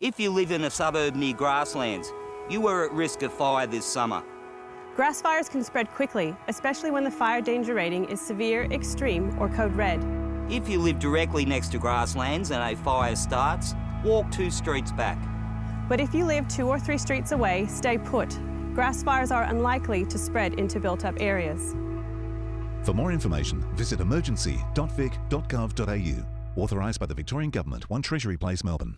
If you live in a suburb near grasslands, you are at risk of fire this summer. Grass fires can spread quickly, especially when the fire danger rating is severe, extreme or code red. If you live directly next to grasslands and a fire starts, walk two streets back. But if you live two or three streets away, stay put. Grass fires are unlikely to spread into built-up areas. For more information, visit emergency.vic.gov.au. Authorised by the Victorian Government, 1 Treasury Place, Melbourne.